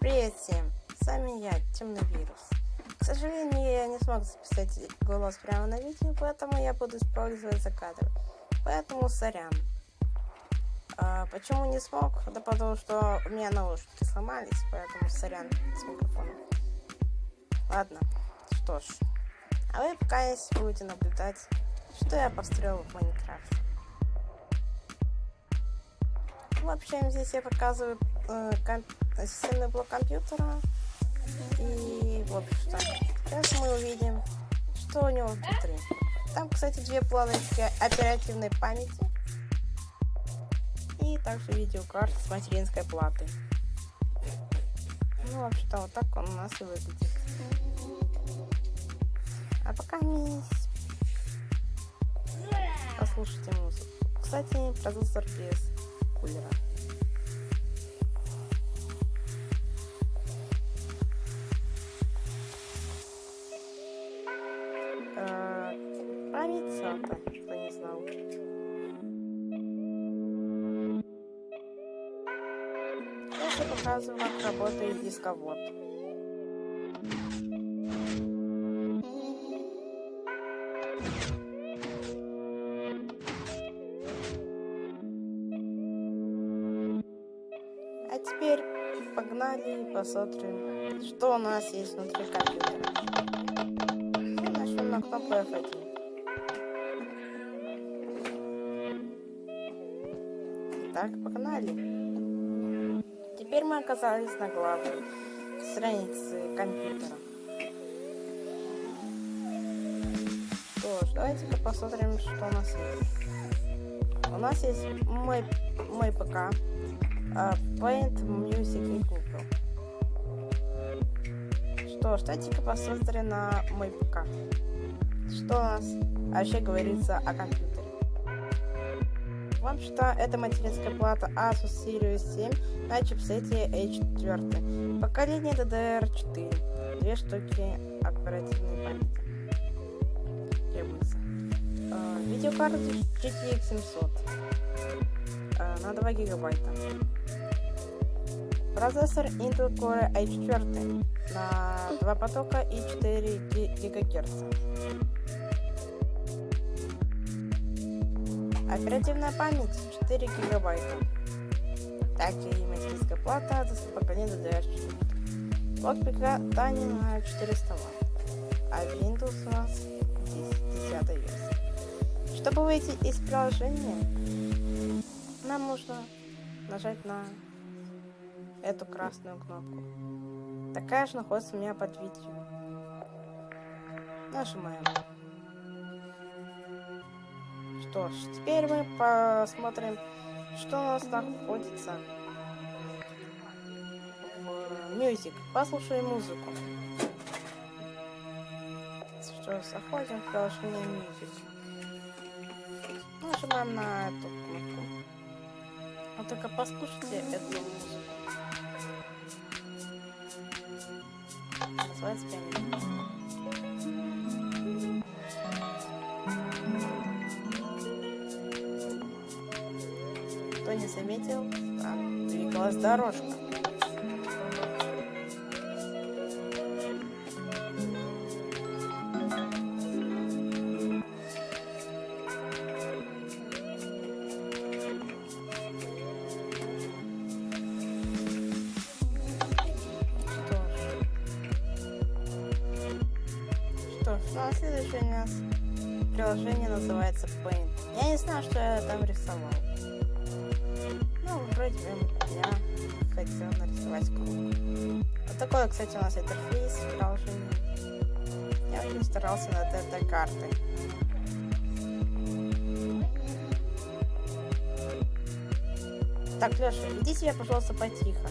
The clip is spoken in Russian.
Привет всем, с вами я, Темный Вирус. К сожалению, я не смог записать голос прямо на видео, поэтому я буду использовать закадры. Поэтому сорян. А, почему не смог? Да потому что у меня наушники сломались, поэтому сорян с микрофоном. Ладно, что ж. А вы пока будете наблюдать, что я построил в Майнкрафте. В общем, здесь я показываю системный блок компьютера. И, в общем-то, сейчас мы увидим, что у него внутри. Там, кстати, две планочки оперативной памяти. И также видеокарта с материнской платой. Ну, в общем-то, вот так он у нас и выглядит. А пока не послушайте музыку. Кстати, продюсер без кулера. SATA, кто не знал. Я показываю, как работает дисковод. А теперь погнали и посмотрим, что у нас есть внутри компьютера. Нажмем на кнопку F1. Так, погнали. Теперь мы оказались на главной странице компьютера. Что ж, давайте-ка посмотрим, что у нас есть. У нас есть мой, мой ПК, uh, Paint, Music и Google. Что ж, давайте-ка посмотрим на мой ПК. Что у нас вообще говорится о компьютере. Вам что это материнская плата Asus Series 7 на чипсете A4. Поколение DDR4. Две штуки оперативной памяти. Требуется. Видеокарта GTX 700 uh, на 2 гигабайта. Процессор Intel Core i4 на 2 потока и 4 ГГц. Оперативная память 4 гигабайта. Также и материнская плата с поколения DDR4. Блок питания на 400 Вт. А Windows у нас 10, 10 версия. Чтобы выйти из приложения, нам нужно нажать на эту красную кнопку. Такая же находится у меня под видео. Нажимаем. Что ж, теперь мы посмотрим, что у нас находится Music. Послушаем музыку. Что, заходим в приложение Music. Нажимаем на эту кнопку. А только послушайте эту музыку. Называется пианино. Не заметил, там двигалась дорожка. Что ж, ну а следующее у нас приложение называется Paint. Я не знаю, что я там рисовал. Вроде бы я хотел нарисовать круг. Вот такой, кстати, у нас интерфейс приложения. Я очень старался над этой картой. Так, Леша, веди себя, пожалуйста, потихо.